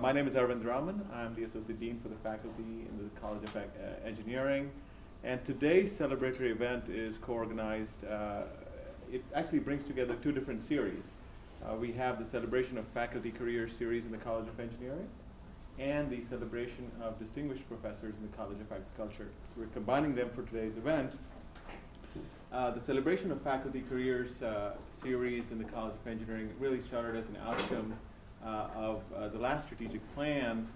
My name is Arvind Raman. I'm the Associate Dean for the faculty in the College of uh, Engineering. And today's celebratory event is co-organized. Uh, it actually brings together two different series. Uh, we have the Celebration of Faculty Career Series in the College of Engineering and the Celebration of Distinguished Professors in the College of Agriculture. We're combining them for today's event. Uh, the Celebration of Faculty Careers uh, series in the College of Engineering really started as an outcome uh, of uh, the last strategic plan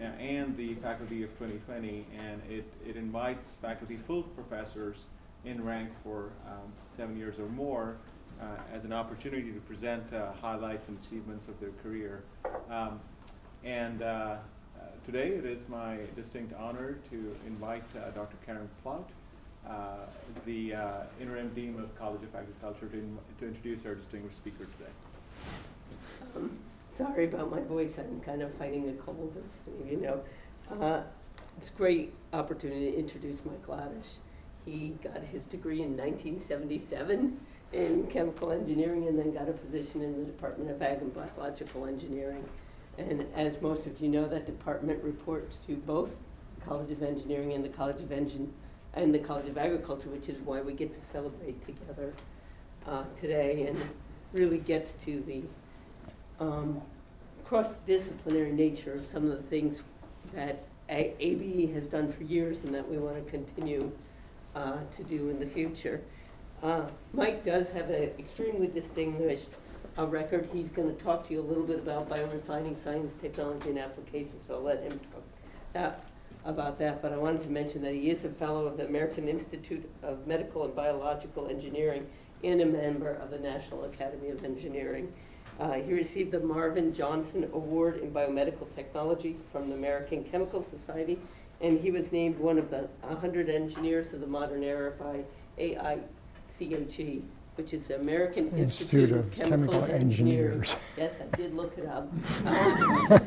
uh, and the Faculty of 2020, and it, it invites faculty full professors in rank for um, seven years or more uh, as an opportunity to present uh, highlights and achievements of their career. Um, and uh, today it is my distinct honor to invite Dr. Karen Plaut, the interim dean of College of Agriculture, to, in to introduce our distinguished speaker today. Sorry about my voice. I'm kind of fighting a cold, you know. Uh, it's a great opportunity to introduce Mike Ladisch. He got his degree in 1977 in chemical engineering and then got a position in the Department of Ag and Biological Engineering. And as most of you know, that department reports to both the College of Engineering and the College of Engine and the College of Agriculture, which is why we get to celebrate together uh, today and really gets to the um, cross-disciplinary nature of some of the things that A ABE has done for years and that we want to continue uh, to do in the future. Uh, Mike does have an extremely distinguished uh, record. He's going to talk to you a little bit about biorefining science, technology, and applications, so I'll let him talk that, about that. But I wanted to mention that he is a fellow of the American Institute of Medical and Biological Engineering and a member of the National Academy of Engineering. Uh, he received the Marvin Johnson Award in Biomedical Technology from the American Chemical Society, and he was named one of the 100 engineers of the modern era by AICHE, which is the American Institute, Institute of, Chemical, Chemical Engineering. Engineers. Yes, I did look it up. Um,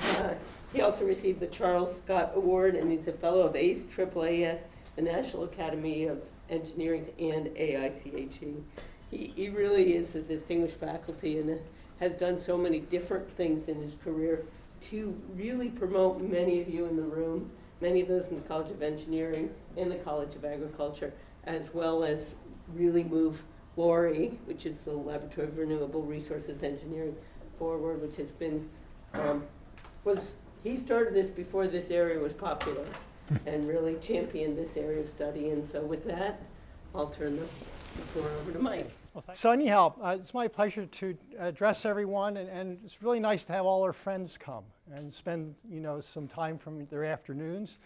uh, he also received the Charles Scott Award, and he's a fellow of ACE, AAAS, the National Academy of Engineering, and AICHE he, he really is a distinguished faculty and has done so many different things in his career to really promote many of you in the room, many of those in the College of Engineering and the College of Agriculture, as well as really move LORRE, which is the Laboratory of Renewable Resources Engineering, forward, which has been, um, was, he started this before this area was popular and really championed this area of study. And so with that, I'll turn the floor over to Mike. So anyhow, uh, it's my pleasure to address everyone, and, and, it's really nice to have all our friends come and spend, you know, some time from their afternoons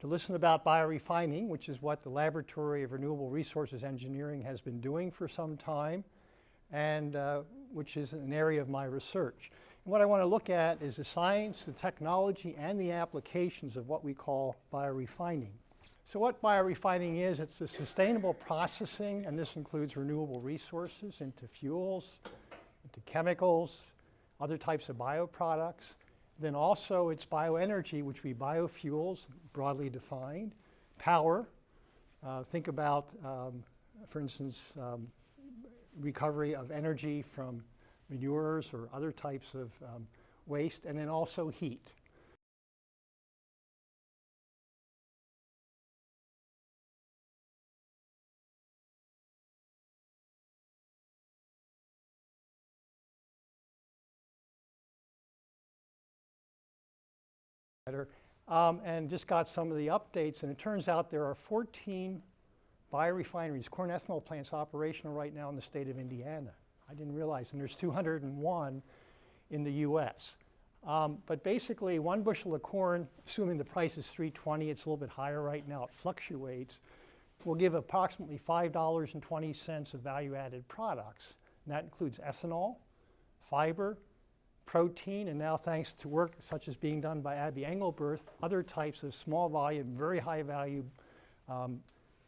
to listen about biorefining, which is what the Laboratory of Renewable Resources Engineering has been doing for some time, and uh, which is an area of my research. And what I want to look at is the science, the technology, and the applications of what we call biorefining. So what biorefining is, it's the sustainable processing, and this includes renewable resources into fuels, into chemicals, other types of bioproducts. Then also it's bioenergy, which we biofuels, broadly defined, power. Uh, think about, um, for instance, um, recovery of energy from manures or other types of um, waste, and then also heat. Um, and just got some of the updates. And it turns out there are 14 biorefineries, corn ethanol plants operational right now in the state of Indiana. I didn't realize, and there's 201 in the US. Um, but basically, one bushel of corn, assuming the price is 320, it's a little bit higher right now, it fluctuates, will give approximately $5.20 of value-added products. And that includes ethanol, fiber, protein, and now thanks to work such as being done by Abby Engelberth, other types of small volume, very high value um,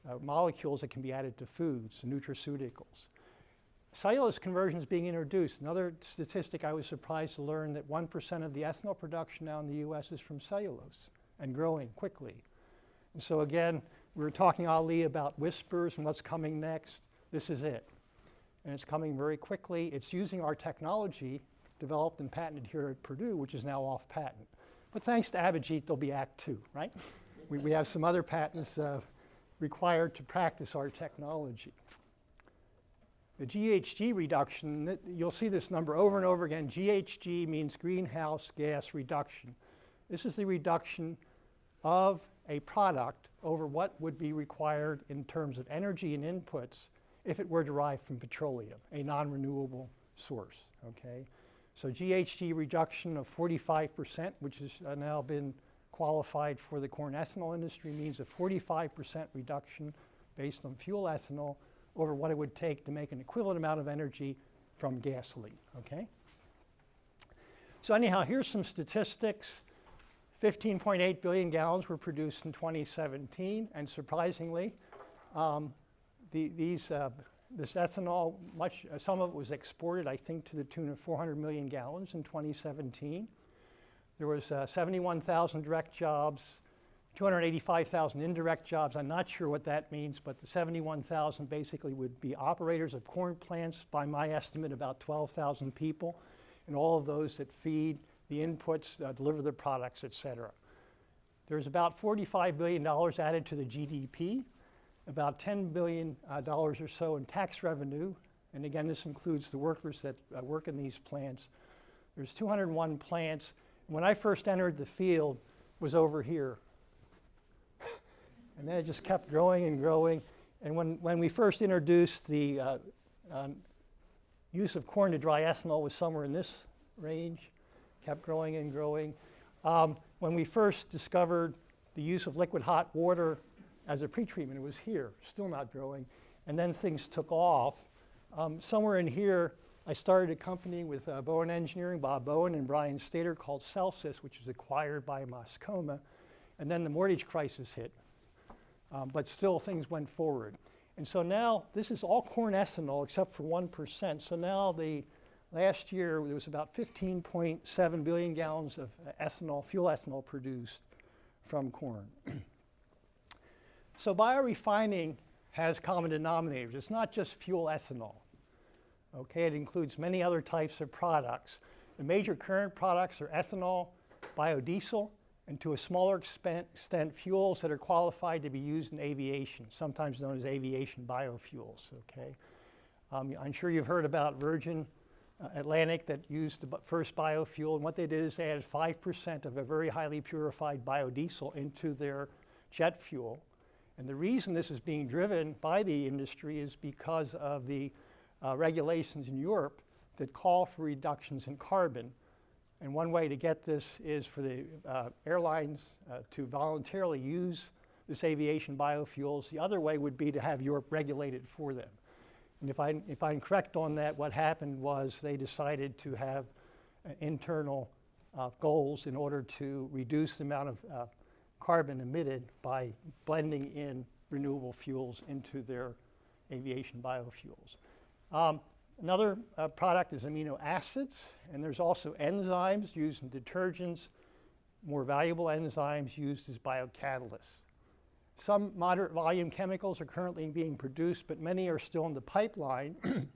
uh, molecules that can be added to foods, nutraceuticals. Cellulose conversion is being introduced. Another statistic I was surprised to learn that 1% of the ethanol production now in the US is from cellulose and growing quickly. And so again, we were talking, Ali, about whispers and what's coming next. This is it. And it's coming very quickly. It's using our technology developed and patented here at Purdue, which is now off patent. But thanks to Abhijit, there'll be Act Two, right? we, we have some other patents uh, required to practice our technology. The GHG reduction, you'll see this number over and over again. GHG means greenhouse gas reduction. This is the reduction of a product over what would be required in terms of energy and inputs if it were derived from petroleum, a non-renewable source, okay? So GHG reduction of 45%, which has now been qualified for the corn ethanol industry, means a 45% reduction based on fuel ethanol over what it would take to make an equivalent amount of energy from gasoline, okay? So anyhow, here's some statistics. 15.8 billion gallons were produced in 2017, and surprisingly, um, the, these, uh, this ethanol, much, uh, some of it was exported, I think, to the tune of 400 million gallons in 2017. There was uh, 71,000 direct jobs, 285,000 indirect jobs. I'm not sure what that means, but the 71,000 basically would be operators of corn plants, by my estimate, about 12,000 people, and all of those that feed the inputs, uh, deliver the products, et cetera. There's about $45 billion added to the GDP, about $10 billion uh, or so in tax revenue, and again, this includes the workers that uh, work in these plants. There's 201 plants. When I first entered the field, was over here. and then it just kept growing and growing. And when, when we first introduced the uh, um, use of corn to dry ethanol was somewhere in this range, kept growing and growing. Um, when we first discovered the use of liquid hot water as a pretreatment, it was here, still not growing. And then things took off. Um, somewhere in here, I started a company with uh, Bowen Engineering, Bob Bowen and Brian Stater called Celsys, which was acquired by Mascoma. And then the mortgage crisis hit. Um, but still, things went forward. And so now, this is all corn ethanol except for 1%. So now, the last year, there was about 15.7 billion gallons of uh, ethanol, fuel ethanol produced from corn. so biorefining has common denominators. It's not just fuel ethanol. Okay, it includes many other types of products. The major current products are ethanol, biodiesel, and to a smaller extent, fuels that are qualified to be used in aviation, sometimes known as aviation biofuels. Okay, um, I'm sure you've heard about Virgin uh, Atlantic that used the first biofuel, and what they did is they added 5% of a very highly purified biodiesel into their jet fuel. And the reason this is being driven by the industry is because of the uh, regulations in Europe that call for reductions in carbon. And one way to get this is for the uh, airlines uh, to voluntarily use this aviation biofuels. The other way would be to have Europe regulate it for them. And if, I, if I'm correct on that, what happened was they decided to have uh, internal uh, goals in order to reduce the amount of uh, carbon emitted by blending in renewable fuels into their aviation biofuels. Um, another uh, product is amino acids, and there's also enzymes used in detergents, more valuable enzymes used as biocatalysts. Some moderate volume chemicals are currently being produced, but many are still in the pipeline. and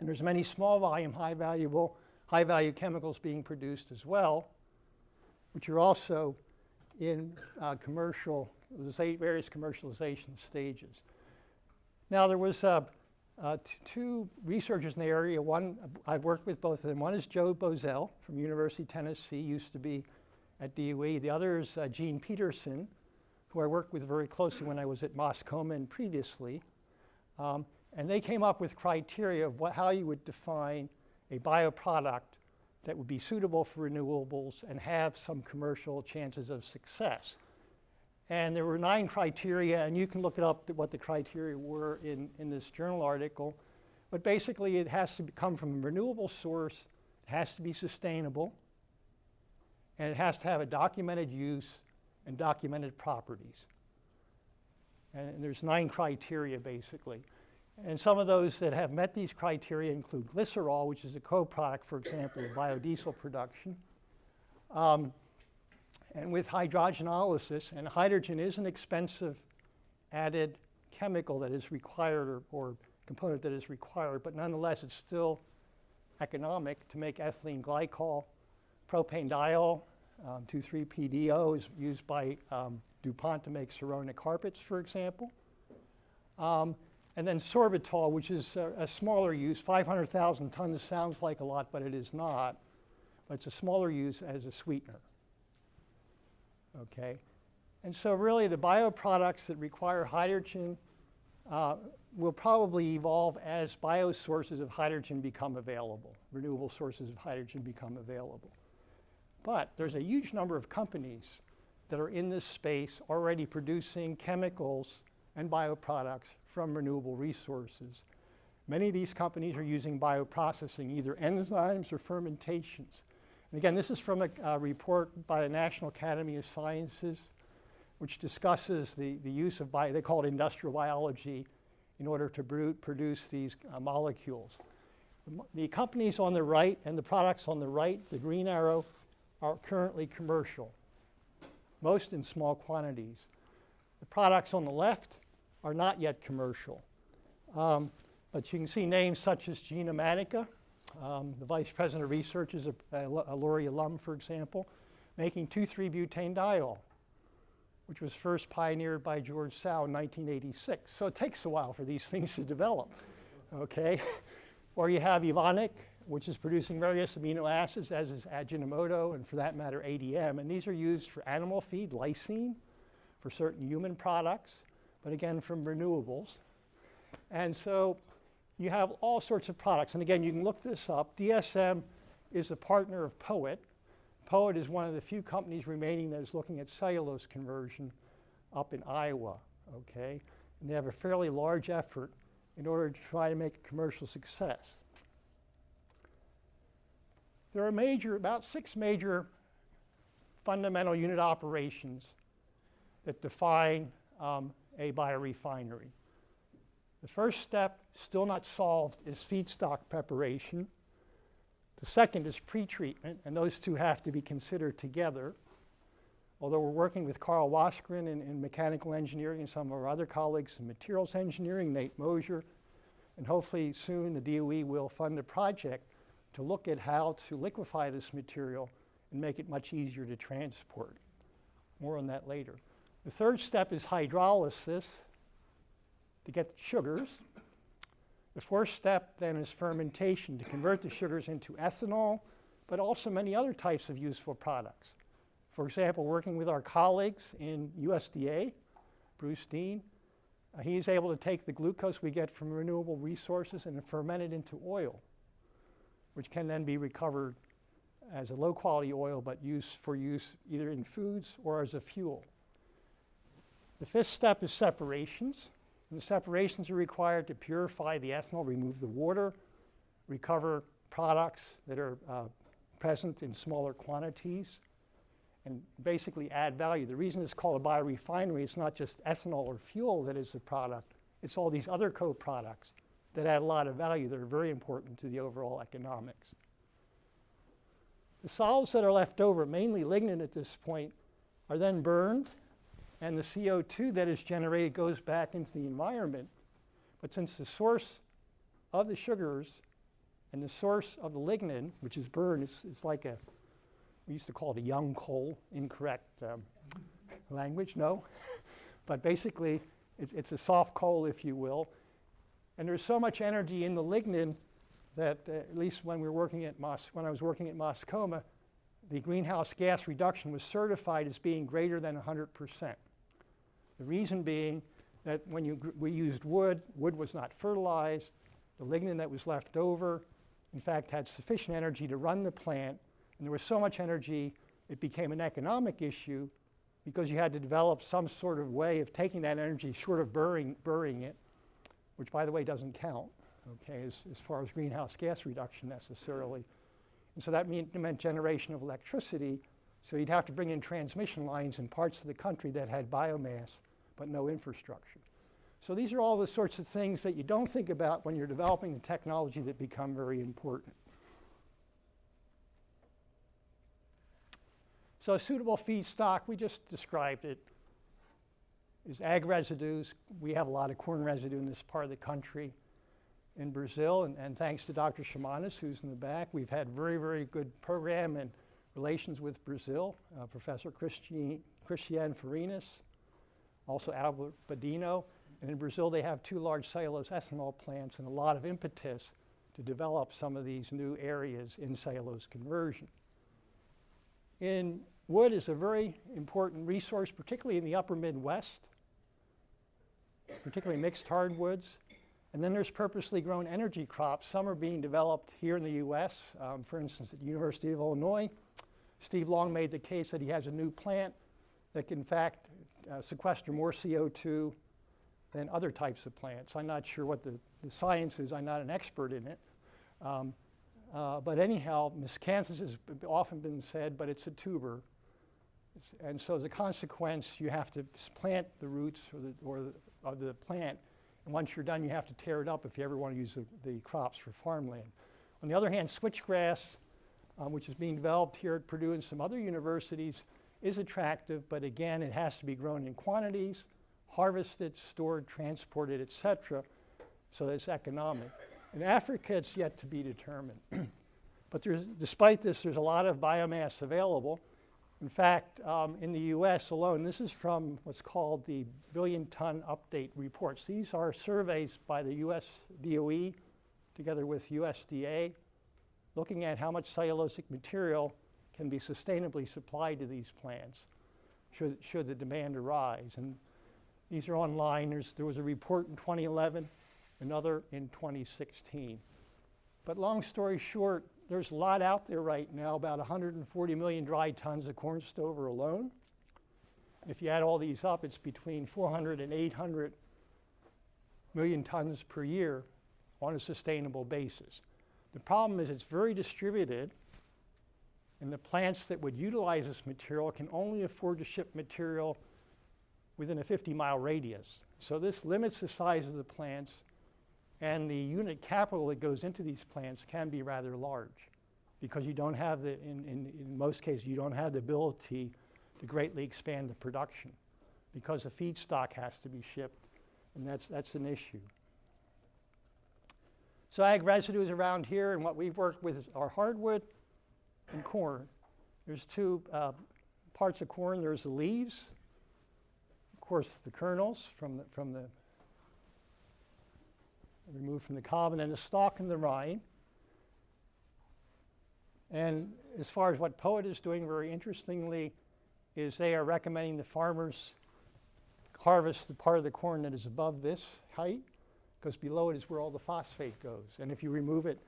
there's many small volume, high valuable, high value chemicals being produced as well, which are also in uh, commercial, various commercialization stages. Now there was uh, uh, two researchers in the area. One, I've worked with both of them. One is Joe Bozell from University of Tennessee, used to be at DOE. The other is uh, Gene Peterson, who I worked with very closely when I was at Mascoma and previously. Um, and they came up with criteria of what, how you would define a bioproduct that would be suitable for renewables and have some commercial chances of success. And there were nine criteria, and you can look it up what the criteria were in, in this journal article. But basically, it has to come from a renewable source, it has to be sustainable, and it has to have a documented use and documented properties. And, and there's nine criteria, basically. And some of those that have met these criteria include glycerol, which is a co-product, for example, of biodiesel production. Um, and with hydrogenolysis, and hydrogen is an expensive added chemical that is required or, or component that is required, but nonetheless it's still economic to make ethylene glycol. Propane diol, um, 2,3-PDO is used by um, DuPont to make ceramic carpets, for example. Um, and then sorbitol, which is a, a smaller use, 500,000 tons sounds like a lot, but it is not. But it's a smaller use as a sweetener. Okay? And so really the bioproducts that require hydrogen uh, will probably evolve as biosources of hydrogen become available, renewable sources of hydrogen become available. But there's a huge number of companies that are in this space already producing chemicals and bioproducts from renewable resources. Many of these companies are using bioprocessing, either enzymes or fermentations. And again, this is from a, a report by the National Academy of Sciences, which discusses the, the use of, bio, they call it industrial biology, in order to produce these uh, molecules. The companies on the right and the products on the right, the green arrow, are currently commercial, most in small quantities. The products on the left are not yet commercial. Um, but you can see names such as Genomatica, um, the vice president of research is a, a, a alum, for example, making 2,3-butane diol, which was first pioneered by George Tsao in 1986. So it takes a while for these things to develop, okay? or you have Evonik, which is producing various amino acids, as is Ajinomoto, and for that matter, ADM. And these are used for animal feed, lysine, for certain human products, but again, from renewables. And so you have all sorts of products. And again, you can look this up. DSM is a partner of Poet. Poet is one of the few companies remaining that is looking at cellulose conversion up in Iowa, okay? And they have a fairly large effort in order to try to make a commercial success. There are major, about six major fundamental unit operations that define um, a biorefinery. The first step, still not solved, is feedstock preparation. The second is pretreatment, and those two have to be considered together. Although we're working with Carl Wassgren in, in mechanical engineering and some of our other colleagues in materials engineering, Nate Mosier, and hopefully soon the DOE will fund a project to look at how to liquefy this material and make it much easier to transport. More on that later. The third step is hydrolysis to get sugars. The fourth step then is fermentation to convert the sugars into ethanol, but also many other types of useful products. For example, working with our colleagues in USDA, Bruce Dien, uh, he is able to take the glucose we get from renewable resources and ferment it into oil, which can then be recovered as a low quality oil, but used for use either in foods or as a fuel. The fifth step is separations. And the separations are required to purify the ethanol, remove the water, recover products that are uh, present in smaller quantities, and basically add value. The reason it's called a biorefinery, it's not just ethanol or fuel that is the product, it's all these other co-products that add a lot of value that are very important to the overall economics. The solids that are left over, mainly lignin at this point, are then burned, and the CO2 that is generated goes back into the environment. But since the source of the sugars and the source of the lignin, which is burned, is, like a, we used to call it a young coal, incorrect um, language, no. but basically, it's, it's a soft coal, if you will. And there's so much energy in the lignin that, uh, at least when we were working at Mos, when I was working at Mascoma, the greenhouse gas reduction was certified as being greater than 100%. The reason being that when you we used wood, wood was not fertilized. The lignin that was left over, in fact, had sufficient energy to run the plant. And there was so much energy, it became an economic issue because you had to develop some sort of way of taking that energy, short of burying, burying it, which, by the way, doesn't count, okay, as, as far as greenhouse gas reduction necessarily. And so that mean, meant generation of electricity. So you'd have to bring in transmission lines in parts of the country that had biomass but no infrastructure. So these are all the sorts of things that you don't think about when you're developing the technology that become very important. So a suitable feedstock, we just described it, is ag residues. We have a lot of corn residue in this part of the country. in Brazil, and, and thanks to Dr. Ximenes, who's in the back, we've had very, very good program and relations with Brazil. Uh, Professor Christian, Christian Farinas, also Albert Badino. And in Brazil, they have two large cellulose ethanol plants and a lot of impetus to develop some of these new areas in cellulose conversion. In wood is a very important resource, particularly in the upper Midwest, particularly mixed hardwoods. And then there's purposely grown energy crops. Some are being developed here in the US. Um, for instance, at the University of Illinois, Steve Long made the case that he has a new plant that can, in fact, uh, sequester more CO2 than other types of plants. I'm not sure what the, the science is, I'm not an expert in it. Um, uh, but anyhow, miscanthus has often been said, but it's a tuber. It's- and so as a consequence, you have to plant the roots or the, or the, of the plant. And once you're done, you have to tear it up if you ever want to use the, the crops for farmland. On the other hand, switchgrass, um, which is being developed here at Purdue and some other universities, is attractive, but again, it has to be grown in quantities, harvested, stored, transported, et cetera, so it's economic. In Africa, it's yet to be determined. but there's, despite this, there's a lot of biomass available. In fact, um, in the US alone, this is from what's called the Billion Ton Update Reports. These are surveys by the US DOE together with USDA looking at how much cellulosic material can be sustainably supplied to these plants should, should the demand arise. And these are online. There's, there was a report in 2011, another in 2016. But long story short, there's a lot out there right now, about 140 million dry tons of corn stover alone. If you add all these up, it's between 400 and 800 million tons per year on a sustainable basis. The problem is it's very distributed, and the plants that would utilize this material can only afford to ship material within a 50 mile radius. So this limits the size of the plants, and the unit capital that goes into these plants can be rather large because you don't have the, in, in, in most cases, you don't have the ability to greatly expand the production because the feedstock has to be shipped, and that's, that's an issue. So ag residues around here, and what we've worked with are hardwood and corn. There's two uh, parts of corn. There's the leaves, of course, the kernels from the, from the removed from the cob, and then the stalk and the rind. And as far as what POET is doing, very interestingly, is they are recommending the farmers harvest the part of the corn that is above this height, because below it is where all the phosphate goes. And if you remove it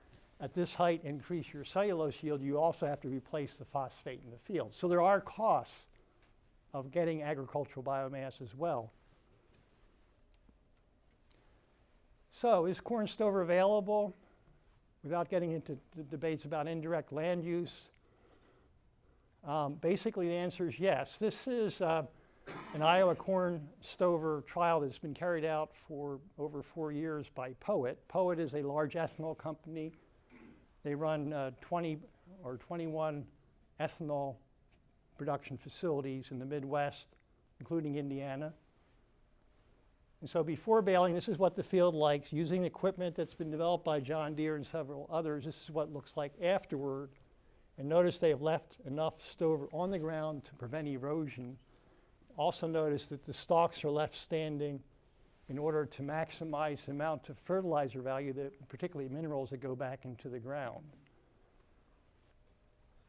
at this height, increase your cellulose yield, you also have to replace the phosphate in the field. So there are costs of getting agricultural biomass as well. So is corn stover available without getting into debates about indirect land use? Um, basically, the answer is yes. This is uh, an Iowa corn stover trial that's been carried out for over four years by POET. POET is a large ethanol company. They run uh, 20 or 21 ethanol production facilities in the Midwest, including Indiana. And so before baling, this is what the field likes. Using equipment that's been developed by John Deere and several others, this is what it looks like afterward. And notice they have left enough stover on the ground to prevent erosion. Also notice that the stalks are left standing in order to maximize the amount of fertilizer value, that, particularly minerals that go back into the ground.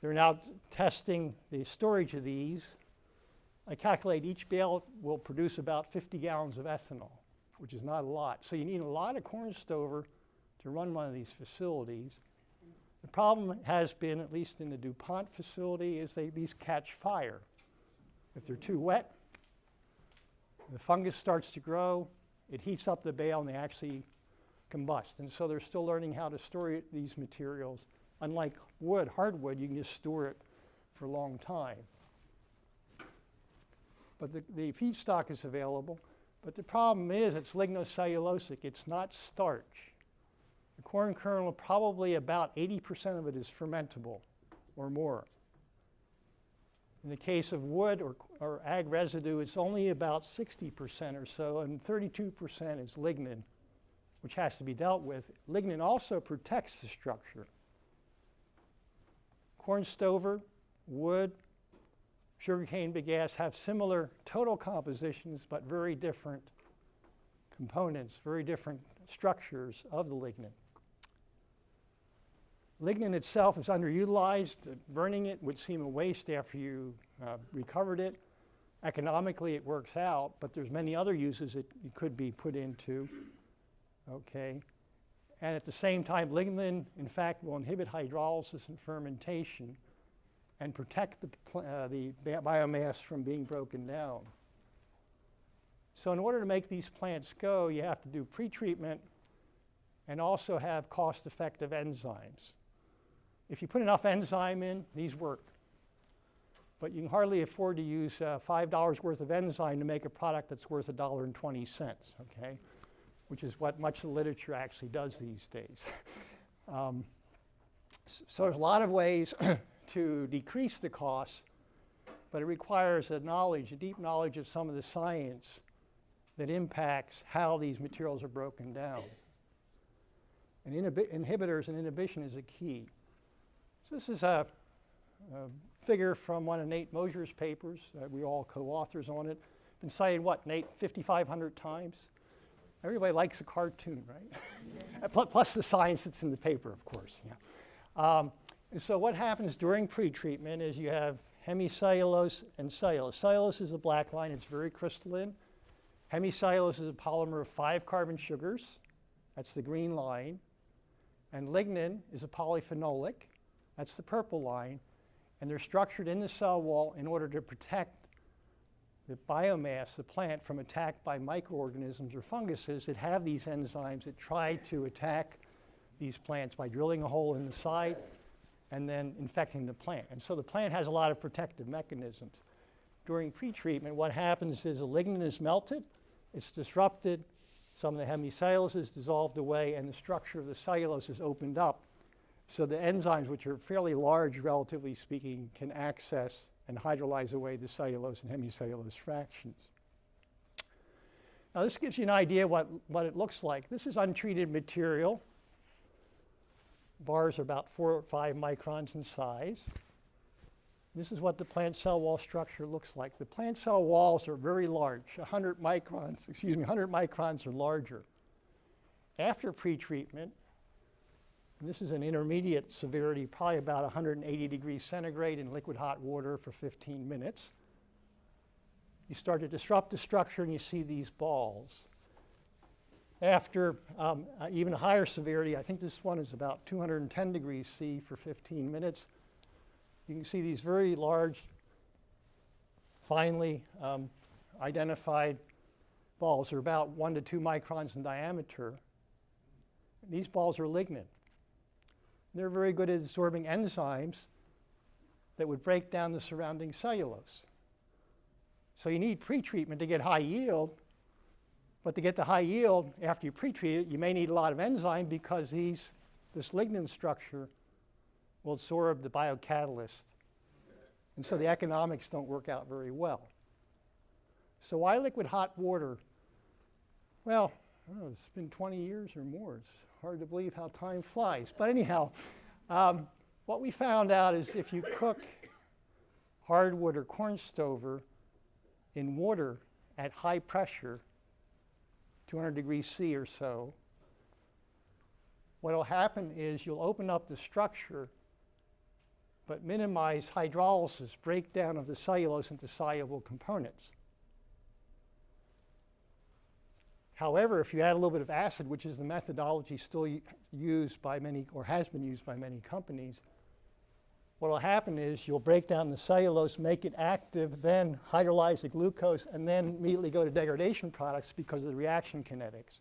They're now testing the storage of these. I calculate each bale will produce about 50 gallons of ethanol, which is not a lot. So you need a lot of corn stover to run one of these facilities. The problem has been, at least in the DuPont facility, is they, these catch fire. If they're too wet, the fungus starts to grow, it heats up the bale and they actually combust. And so they're still learning how to store these materials. Unlike wood, hardwood, you can just store it for a long time. But the, the feedstock is available. But the problem is it's lignocellulosic, it's not starch. The corn kernel, probably about 80% of it is fermentable or more. In the case of wood or, or ag residue, it's only about 60% or so, and 32% is lignin. which has to be dealt with. Lignin also protects the structure. Corn stover, wood, sugarcane bagasse have similar total compositions, but very different components, very different structures of the lignin. Lignin itself is underutilized. Burning it would seem a waste after you uh, recovered it. Economically, it works out, but there's many other uses it could be put into. Okay. And at the same time, lignin, in fact, will inhibit hydrolysis and fermentation and protect the, uh, the bi- biomass from being broken down. So in order to make these plants go, you have to do pretreatment and also have cost-effective enzymes. If you put enough enzyme in, these work. But you can hardly afford to use uh, $5 worth of enzyme to make a product that's worth $1.20, okay? Which is what much of the literature actually does these days. um, so there's a lot of ways to decrease the cost, but it requires a knowledge, a deep knowledge of some of the science that impacts how these materials are broken down. And inhibitors and inhibition is a key. This is a, a figure from one of Nate Mosier's papers. Uh, we all co-authors on it. Been cited, what, Nate, 5,500 times? Everybody likes a cartoon, right? Plus the science that's in the paper, of course. Yeah. Um, so what happens during pretreatment is you have hemicellulose and cellulose. Cellulose is the black line. It's very crystalline. Hemicellulose is a polymer of five carbon sugars. That's the green line. And lignin is a polyphenolic. That's the purple line. And they're structured in the cell wall in order to protect the biomass, the plant, from attack by microorganisms or funguses that have these enzymes that try to attack these plants by drilling a hole in the side and then infecting the plant. And so the plant has a lot of protective mechanisms. During pretreatment, what happens is the lignin is melted, it's disrupted, some of the hemicellulose is dissolved away, and the structure of the cellulose is opened up. So the enzymes, which are fairly large, relatively speaking, can access and hydrolyze away the cellulose and hemicellulose fractions. Now this gives you an idea what, what it looks like. This is untreated material. Bars are about four or five microns in size. This is what the plant cell wall structure looks like. The plant cell walls are very large, 100 microns, excuse me, 100 microns or larger. After pretreatment, this is an intermediate severity, probably about 180 degrees centigrade in liquid hot water for 15 minutes. You start to disrupt the structure and you see these balls. After um, uh, even higher severity, I think this one is about 210 degrees C for 15 minutes. You can see these very large, finely um, identified balls. They're about one to two microns in diameter. These balls are lignin. They're very good at absorbing enzymes that would break down the surrounding cellulose. So you need pretreatment to get high yield, but to get the high yield after you pretreat it, you may need a lot of enzyme because these, this lignin structure will absorb the biocatalyst. And so the economics don't work out very well. So why liquid hot water? Well, know, it's been 20 years or more. It's hard to believe how time flies. But anyhow, um, what we found out is if you cook hardwood or corn stover in water at high pressure, 200 degrees C or so, what will happen is you'll open up the structure but minimize hydrolysis, breakdown of the cellulose into soluble components. However, if you add a little bit of acid, which is the methodology still used by many, or has been used by many companies, what will happen is you'll break down the cellulose, make it active, then hydrolyze the glucose, and then immediately go to degradation products because of the reaction kinetics.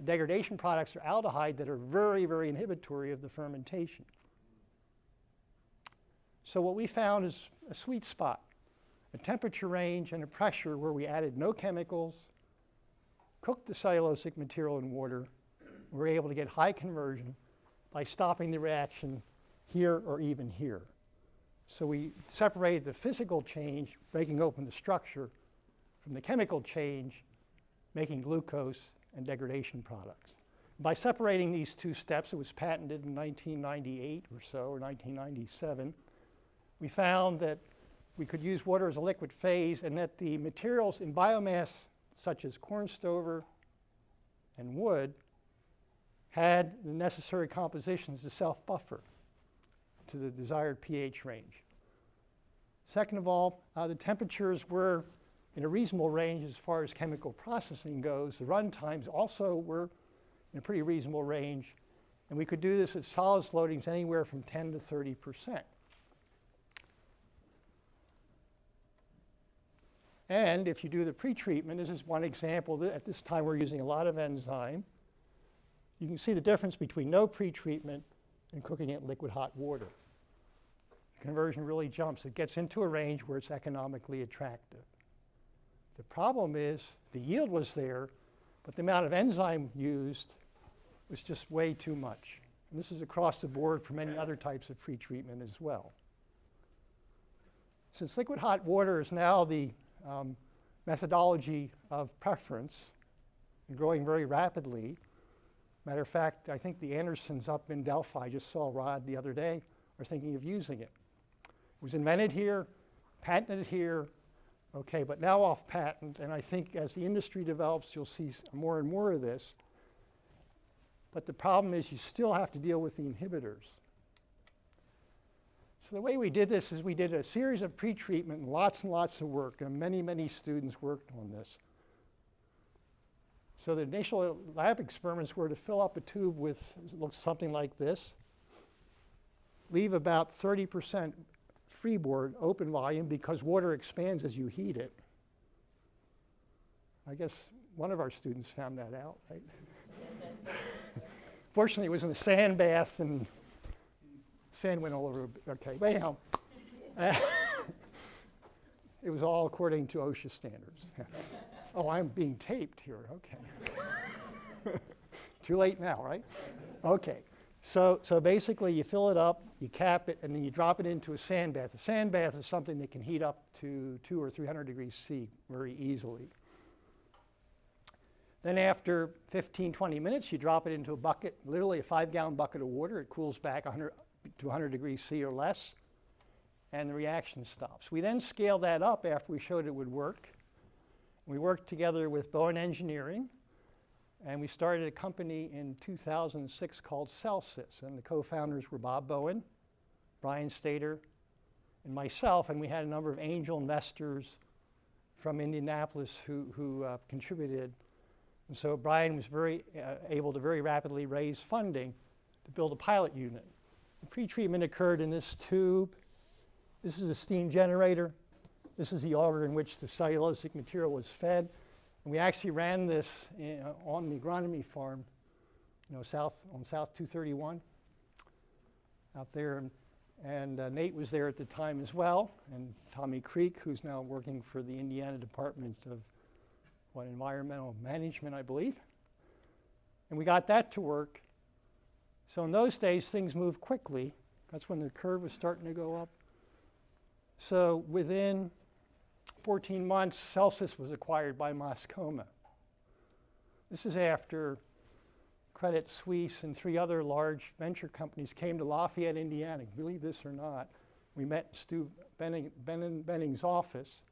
The degradation products are aldehyde that are very, very inhibitory of the fermentation. So what we found is a sweet spot, a temperature range and a pressure where we added no chemicals, cooked the cellulosic material in water, we were able to get high conversion by stopping the reaction here or even here. So we separated the physical change, breaking open the structure, from the chemical change, making glucose and degradation products. By separating these two steps, it was patented in 1998 or so, or 1997, we found that we could use water as a liquid phase and that the materials in biomass such as corn stover and wood had the necessary compositions to self-buffer to the desired pH range. Second of all, uh, the temperatures were in a reasonable range as far as chemical processing goes. The run times also were in a pretty reasonable range, and we could do this at solids loadings anywhere from 10 to 30 percent. And if you do the pretreatment, this is one example. At this time, we're using a lot of enzyme. You can see the difference between no pretreatment and cooking it in liquid hot water. The conversion really jumps. It gets into a range where it's economically attractive. The problem is the yield was there, but the amount of enzyme used was just way too much. And this is across the board for many other types of pretreatment as well. Since liquid hot water is now the um, methodology of preference growing very rapidly. Matter of fact, I think the Andersons up in Delphi, just saw Rod the other day, are thinking of using it. It was invented here, patented here, okay, but now off patent, and I think as the industry develops, you'll see more and more of this. But the problem is you still have to deal with the inhibitors. So the way we did this is we did a series of pretreatment and lots and lots of work, and many, many students worked on this. So the initial lab experiments were to fill up a tube with, looks something like this, leave about 30% freeboard open volume because water expands as you heat it. I guess one of our students found that out, right? Fortunately, it was in a sand bath and Sand went all over. Okay, but anyhow, it was all according to OSHA standards. oh, I'm being taped here. Okay. Too late now, right? Okay. So, so basically, you fill it up, you cap it, and then you drop it into a sand bath. A sand bath is something that can heat up to two or 300 degrees C very easily. Then after 15, 20 minutes, you drop it into a bucket, literally a five gallon bucket of water. It cools back 100, to 100 degrees C or less, and the reaction stops. We then scaled that up after we showed it would work. We worked together with Bowen Engineering, and we started a company in 2006 called Celsys, and the co-founders were Bob Bowen, Brian Stater, and myself, and we had a number of angel investors from Indianapolis who, who uh, contributed. And so Brian was very uh, able to very rapidly raise funding to build a pilot unit. Pretreatment occurred in this tube. This is a steam generator. This is the auger in which the cellulosic material was fed. And we actually ran this in, uh, on the agronomy farm, you know, south on South 231 out there. And, and uh, Nate was there at the time as well, and Tommy Creek, who's now working for the Indiana Department of what environmental management, I believe. And we got that to work. So in those days, things moved quickly. That's when the curve was starting to go up. So within 14 months, Celsys was acquired by Mascoma. This is after Credit Suisse and three other large venture companies came to Lafayette, Indiana. Believe this or not, we met Stu Benning, Benning, Benning's office.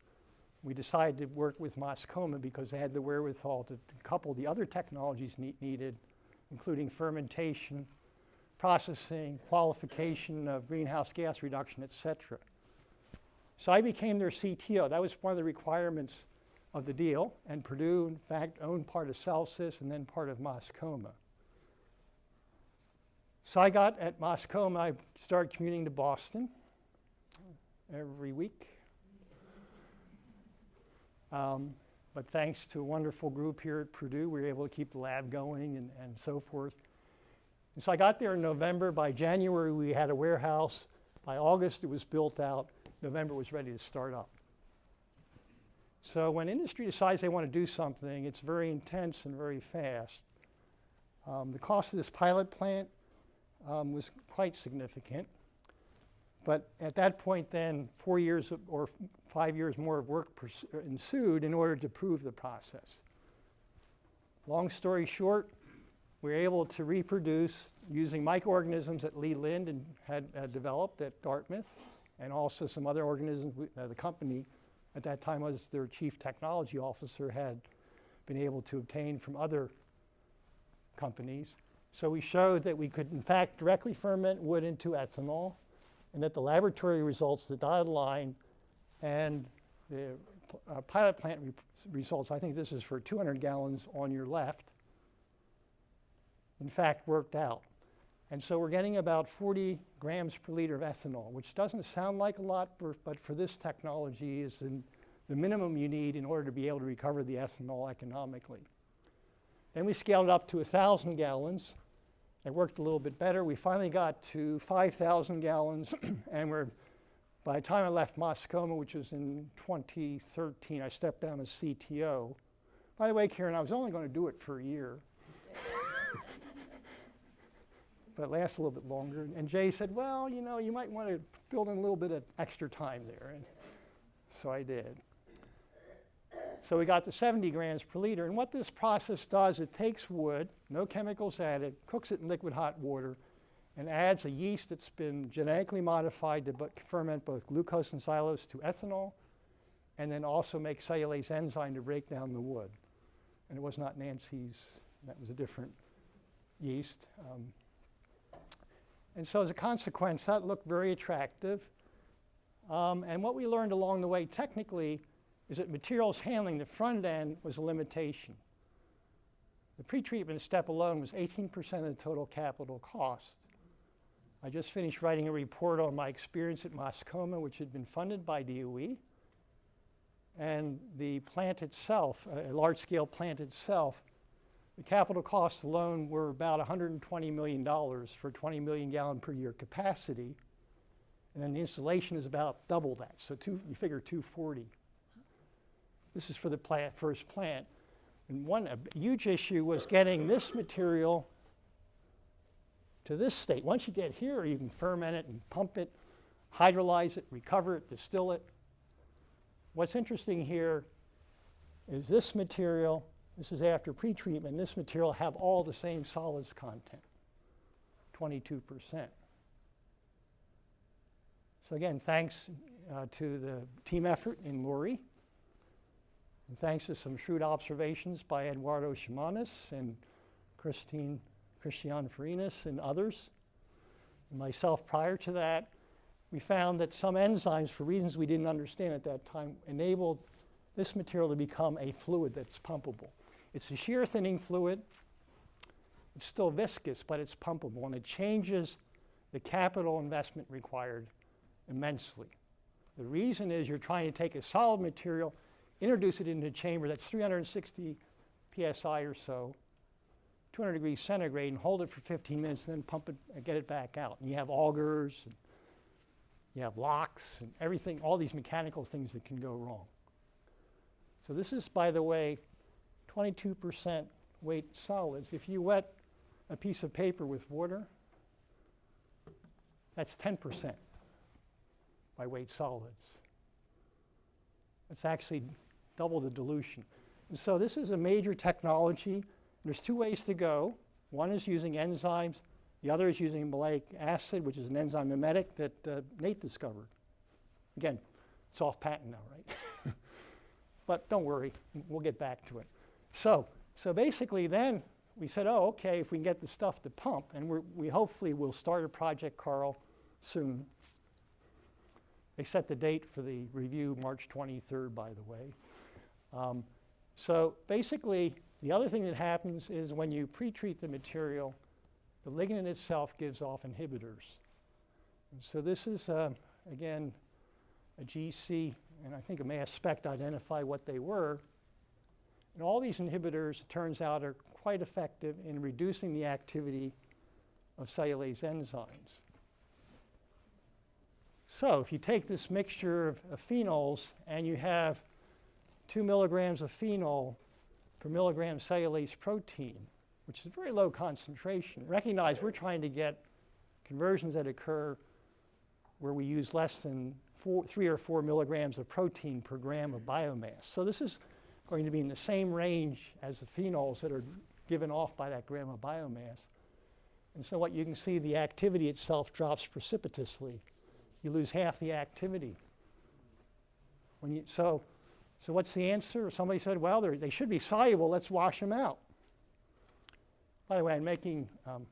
We decided to work with Mascoma because they had the wherewithal to, to couple the other technologies ne needed, including fermentation, processing, qualification of greenhouse gas reduction, et cetera. So I became their CTO. That was one of the requirements of the deal. And Purdue, in fact, owned part of Celsys and then part of Mascoma. So I got at Mascoma, I started commuting to Boston every week. Um, but thanks to a wonderful group here at Purdue, we were able to keep the lab going and, and so forth. And so I got there in November. By January, we had a warehouse. By August, it was built out. November was ready to start up. So when industry decides they want to do something, it's very intense and very fast. Um, the cost of this pilot plant um, was quite significant. But at that point, then, four years or five years more of work ensued in order to prove the process. Long story short, we were able to reproduce using microorganisms that Lee Lynd and had, had developed at Dartmouth, and also some other organisms we- uh, the company at that time was their chief technology officer had been able to obtain from other companies. So we showed that we could in fact directly ferment wood into ethanol, and that the laboratory results, the dotted line, and the uh, pilot plant re- results, I think this is for 200 gallons on your left, in fact worked out. And so we're getting about 40 grams per liter of ethanol, which doesn't sound like a lot, but for this technology is the minimum you need in order to be able to recover the ethanol economically. Then we scaled it up to 1,000 gallons. It worked a little bit better. We finally got to 5,000 gallons, and we're, by the time I left Mascoma, which was in 2013, I stepped down as CTO. By the way, Karen, I was only going to do it for a year. But it lasted a little bit longer. And Jay said, well, you know, you might want to build in a little bit of extra time there. And so I did. So we got to 70 grams per liter. And what this process does, it takes wood, no chemicals added, cooks it in liquid hot water, and adds a yeast that's been genetically modified to ferment both glucose and xylose to ethanol, and then also make cellulase enzyme to break down the wood. And it was not Nancy's, that was a different yeast. Um, and so as a consequence, that looked very attractive. Um, and what we learned along the way technically is that materials handling, the front end, was a limitation. The pretreatment step alone was 18% of the total capital cost. I just finished writing a report on my experience at Mascoma, which had been funded by DOE. And the plant itself, a large scale plant itself, the capital costs alone were about $120 million for 20 million gallon per year capacity. And then the installation is about double that. So two, you figure 240. This is for the plant, first plant. And one huge issue was getting this material to this state. Once you get here, you can ferment it and pump it, hydrolyze it, recover it, distill it. What's interesting here is this material, this is after pretreatment, this material have all the same solids content, 22%. So again, thanks uh, to the team effort in LORRE, and thanks to some shrewd observations by Eduardo Ximenes and Christine Christian Farinas and others, and myself prior to that, we found that some enzymes, for reasons we didn't understand at that time, enabled this material to become a fluid that's pumpable. It's a shear thinning fluid. It's still viscous, but it's pumpable, and it changes the capital investment required immensely. The reason is you're trying to take a solid material, introduce it into a chamber that's 360 psi or so, 200 degrees centigrade, and hold it for 15 minutes, and then pump it and get it back out. And you have augers, and you have locks, and everything, all these mechanical things that can go wrong. So this is, by the way, 22% weight solids. If you wet a piece of paper with water, that's 10% by weight solids. It's actually double the dilution. And so this is a major technology. There's two ways to go. One is using enzymes. The other is using maleic acid, which is an enzyme mimetic that uh, Nate discovered. Again, it's off patent now, right? but don't worry, we'll get back to it. So, so basically then we said, oh, okay, if we can get the stuff to pump, and we hopefully will start a project, Carl, soon. They set the date for the review March 23rd, by the way. Um, so basically, the other thing that happens is when you pre-treat the material, the lignin itself gives off inhibitors. And so this is, uh, again, a GC, and I think a mass spec to identify what they were. And all these inhibitors, it turns out, are quite effective in reducing the activity of cellulase enzymes. So if you take this mixture of, of phenols and you have two milligrams of phenol per milligram cellulase protein, which is a very low concentration, recognize we're trying to get conversions that occur where we use less than four, three or four milligrams of protein per gram of biomass. So this is going to be in the same range as the phenols that are given off by that gram of biomass. And so what you can see, the activity itself drops precipitously. You lose half the activity. When you, so, so what's the answer? Somebody said, well, they're- should be soluble, let's wash them out. By the way, I'm making um,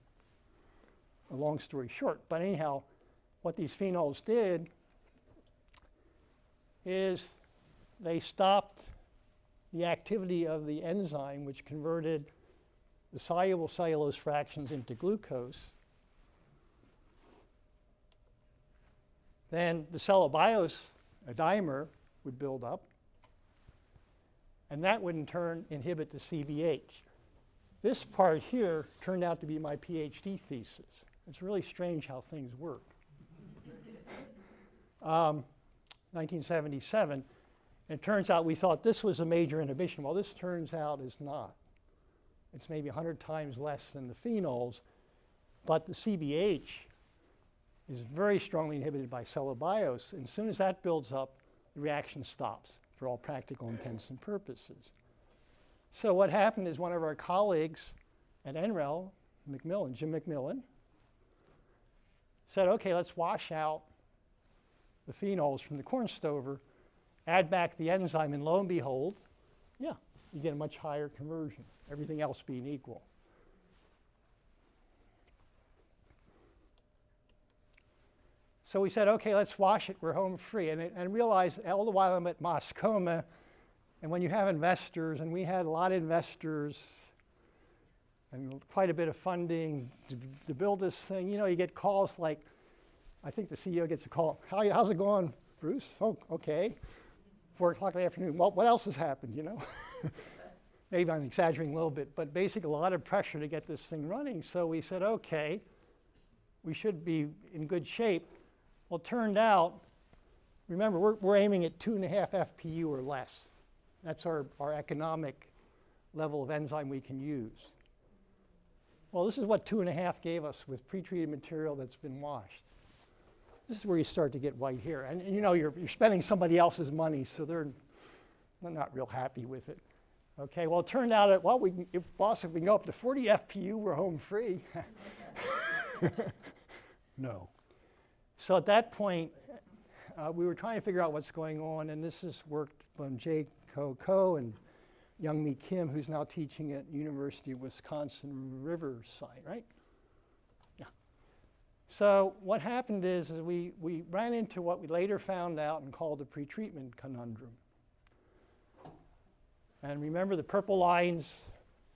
a long story short, but anyhow, what these phenols did is they stopped the activity of the enzyme which converted the soluble cellulose fractions into glucose. Then the cellobiose, a dimer, would build up, and that would in turn inhibit the CBH. This part here turned out to be my PhD thesis. It's really strange how things work. Um, 1977, it turns out we thought this was a major inhibition. Well, this turns out is not. It's maybe 100 times less than the phenols, but the CBH is very strongly inhibited by cellobiose. And as soon as that builds up, the reaction stops for all practical intents and purposes. So what happened is one of our colleagues at NREL, McMillan, Jim McMillan, said, okay, let's wash out the phenols from the corn stover, add back the enzyme, and lo and behold, yeah, you get a much higher conversion, everything else being equal. So we said, okay, let's wash it, we're home free. And, and realized all the while I'm at Mascoma, and when you have investors, and we had a lot of investors and quite a bit of funding to, to build this thing, you know, you get calls like, I think the CEO gets a call, How, how's it going, Bruce? Oh, okay. Four o'clock in the afternoon. Well, what else has happened, you know? Maybe I'm exaggerating a little bit, but basically a lot of pressure to get this thing running. So we said, okay, we should be in good shape. Well, turned out, remember, we're, we're aiming at two and a half FPU or less. That's our, our economic level of enzyme we can use. Well, this is what two and a half gave us with pretreated material that's been washed. This is where you start to get white hair. And, and you know, you're, you're spending somebody else's money, so they're, they're not real happy with it. Okay, well, it turned out that, well, we can, if, boss, if we can go up to 40 FPU, we're home free. no. So at that point, uh, we were trying to figure out what's going on, and this is worked from Jay Ko Ko and Young Mi Kim, who's now teaching at University of Wisconsin Riverside, right? So what happened is, is we, we ran into what we later found out and called the pretreatment conundrum. And remember, the purple lines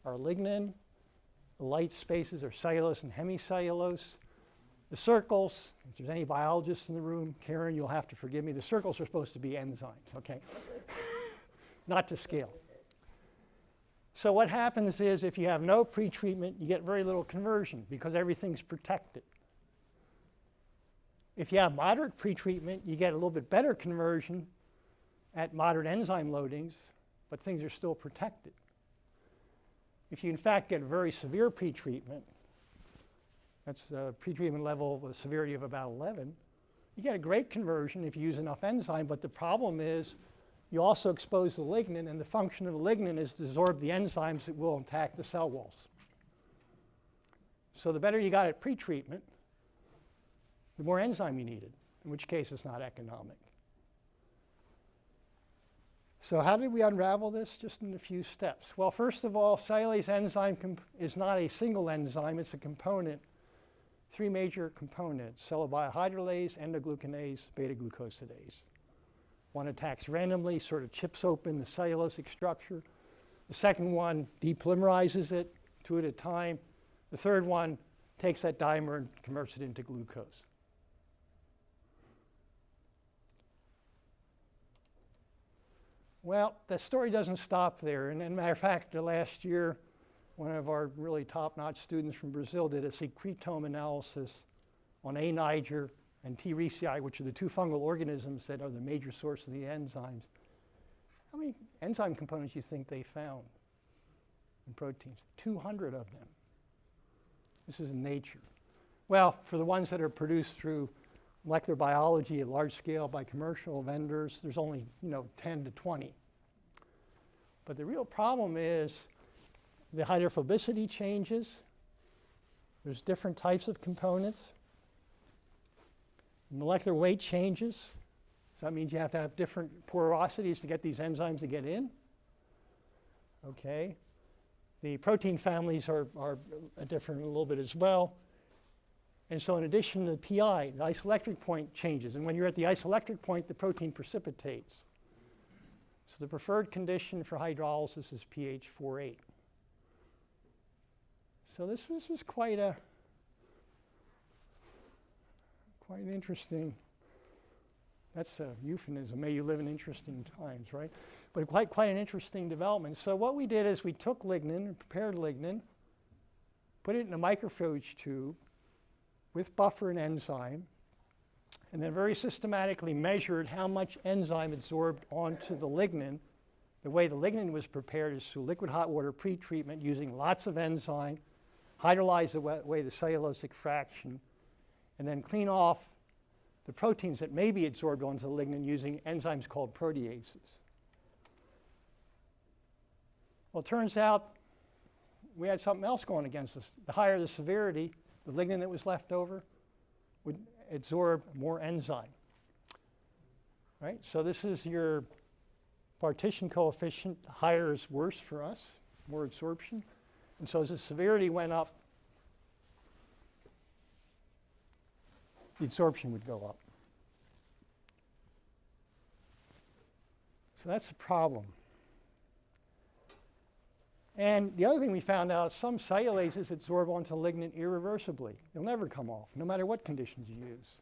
are lignin, the light spaces are cellulose and hemicellulose. The circles, if there's any biologists in the room, Karen, you'll have to forgive me, the circles are supposed to be enzymes, okay? Not to scale. So what happens is if you have no pretreatment, you get very little conversion because everything's protected. If you have moderate pretreatment, you get a little bit better conversion at moderate enzyme loadings, but things are still protected. If you in fact get very severe pretreatment, that's a pretreatment level with a severity of about 11, you get a great conversion if you use enough enzyme, but the problem is you also expose the lignin, and the function of the lignin is to absorb the enzymes that will attack the cell walls. So the better you got at pretreatment, the more enzyme you needed, in which case it's not economic. So how did we unravel this? Just in a few steps. Well, first of all, cellulase enzyme is not a single enzyme, it's a component, three major components, cellobiohydrolase, endoglucanase, beta-glucosidase. One attacks randomly, sort of chips open the cellulosic structure. The second one depolymerizes it two at a time. The third one takes that dimer and converts it into glucose. Well, the story doesn't stop there. And, and matter of fact, last year, one of our really top-notch students from Brazil did a secretome analysis on A. niger and T. reesei, which are the two fungal organisms that are the major source of the enzymes. How many enzyme components do you think they found in proteins? 200 of them. This is in nature. Well, for the ones that are produced through molecular biology at large scale by commercial vendors, there's only you know 10 to 20. But the real problem is the hydrophobicity changes. There's different types of components. Molecular weight changes. So that means you have to have different porosities to get these enzymes to get in. Okay. The protein families are, are different a little bit as well. And so in addition to the PI, the isoelectric point changes. And when you're at the isoelectric point, the protein precipitates. So the preferred condition for hydrolysis is pH 4.8. So this was, was quite a quite interesting that's a euphemism. May you live in interesting times, right? But quite quite an interesting development. So what we did is we took lignin, prepared lignin, put it in a microfuge tube with buffer and enzyme, and then very systematically measured how much enzyme absorbed onto the lignin. The way the lignin was prepared is through liquid hot water pretreatment using lots of enzyme, hydrolyze away the cellulosic fraction, and then clean off the proteins that may be absorbed onto the lignin using enzymes called proteases. Well, it turns out we had something else going against us. The higher the severity, the lignin that was left over would absorb more enzyme. Right? So this is your partition coefficient. Higher is worse for us, more absorption. And so as the severity went up, the absorption would go up. So that's the problem. And the other thing we found out, is some cellulases absorb onto lignin irreversibly. They'll never come off, no matter what conditions you use.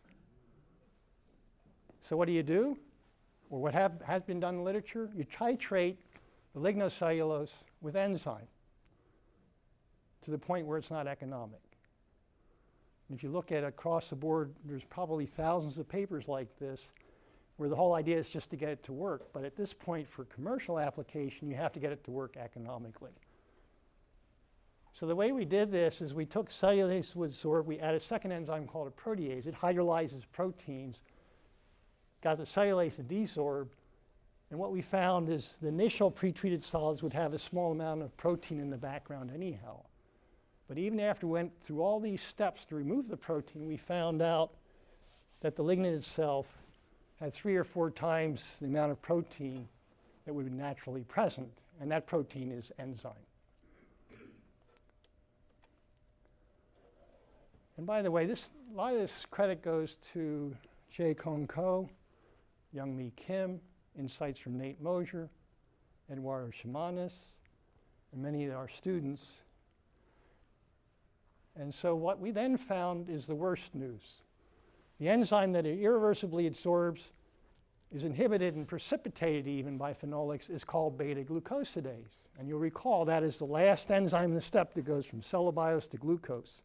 So what do you do? Or what have, has been done in the literature? You titrate the lignocellulose with enzyme to the point where it's not economic. And if you look at across the board, there's probably thousands of papers like this where the whole idea is just to get it to work. But at this point, for commercial application, you have to get it to work economically. So the way we did this is we took cellulase with sorb, we add a second enzyme called a protease. It hydrolyzes proteins, got the cellulase to desorb, and what we found is the initial pretreated solids would have a small amount of protein in the background anyhow. But even after we went through all these steps to remove the protein, we found out that the lignin itself had three or four times the amount of protein that would be naturally present, and that protein is enzyme. And by the way, this, a lot of this credit goes to Jay Kong Ko, Young Mi Kim, insights from Nate Mosier, Eduardo Ximenes, and many of our students. And so what we then found is the worst news. The enzyme that it irreversibly absorbs is inhibited and precipitated even by phenolics is called beta glucosidase. And you'll recall that is the last enzyme in the step that goes from cellobiose to glucose.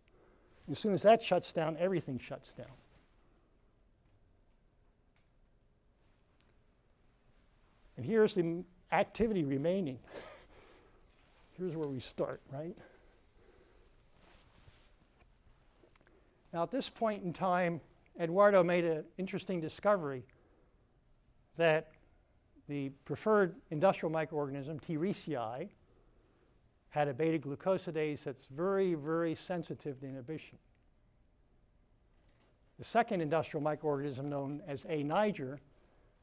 As soon as that shuts down, everything shuts down. And here's the activity remaining. Here's where we start, right? Now, at this point in time, Eduardo made an interesting discovery that the preferred industrial microorganism, T. had a beta glucosidase that's very, very sensitive to inhibition. The second industrial microorganism, known as A. niger,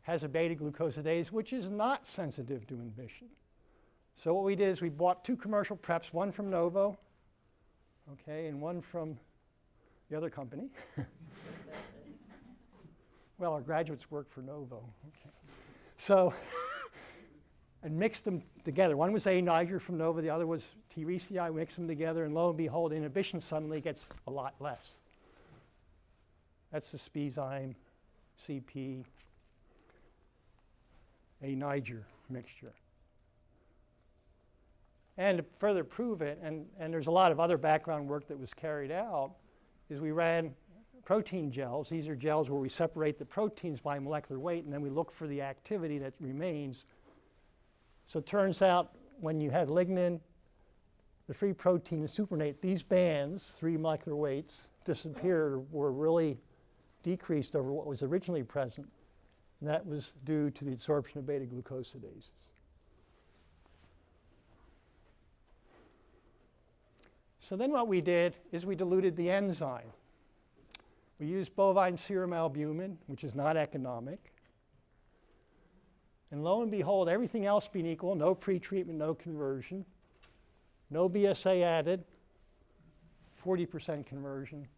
has a beta glucosidase which is not sensitive to inhibition. So what we did is we bought two commercial preps, one from Novo, okay, and one from the other company. well, our graduates work for Novo. Okay. So and mixed them together. One was A. niger from Novo, the other was T. reesei. We mixed them together, and lo and behold, inhibition suddenly gets a lot less. That's the Spezyme CP A. niger mixture. And to further prove it, and, and there's a lot of other background work that was carried out, is we ran protein gels. These are gels where we separate the proteins by molecular weight, and then we look for the activity that remains so it turns out when you had lignin, the free protein, the supernatant, these bands, three molecular weights, disappeared were really decreased over what was originally present. And that was due to the absorption of beta glucosidases. So then what we did is we diluted the enzyme. We used bovine serum albumin, which is not economic. And lo and behold, everything else being equal, no pretreatment, no conversion, no BSA added, 40% conversion.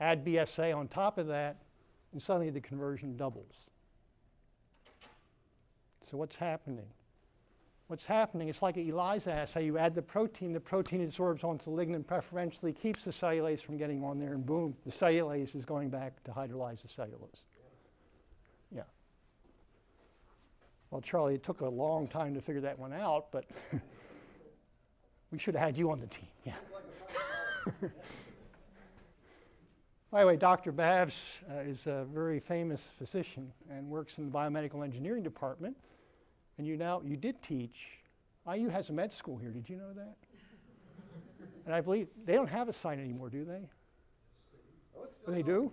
Add BSA on top of that, and suddenly the conversion doubles. So what's happening? What's happening, it's like an ELISA assay. You add the protein, the protein absorbs onto the lignin preferentially, keeps the cellulase from getting on there, and boom, the cellulase is going back to hydrolyze the cellulose. Yeah. Well, Charlie, it took a long time to figure that one out, but we should have had you on the team. Yeah. By the way, Dr. Babbs uh, is a very famous physician and works in the biomedical engineering department. And you now, you did teach. IU has a med school here. Did you know that? and I believe they don't have a sign anymore, do they? Oh, They do?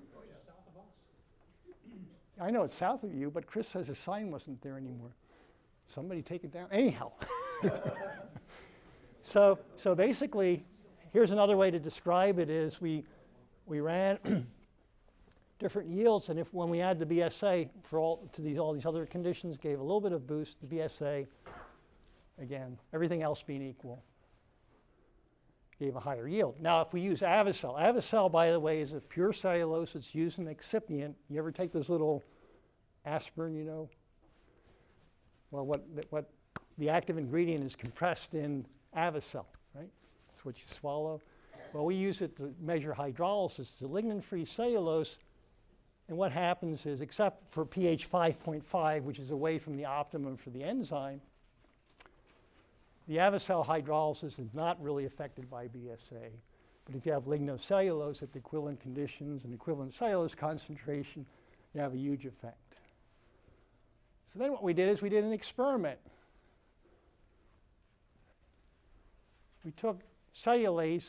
I know it's south of you, but Chris says the sign wasn't there anymore. Somebody take it down. Anyhow. so, so basically, here's another way to describe it is we, we ran different yields, and if when we add the BSA for all to these all these other conditions, gave a little bit of boost. The BSA, again, everything else being equal, gave a higher yield. Now, if we use Avicel, Avicel, by the way, is a pure cellulose. It's used an excipient. You ever take those little aspirin, you know? Well, what what the active ingredient is compressed in Avicel, right? That's what you swallow. Well, we use it to measure hydrolysis. It's a lignin-free cellulose. And what happens is, except for pH 5.5, which is away from the optimum for the enzyme, the Avicel hydrolysis is not really affected by BSA. But if you have lignocellulose at the equivalent conditions and equivalent cellulose concentration, you have a huge effect. So then what we did is we did an experiment. We took cellulase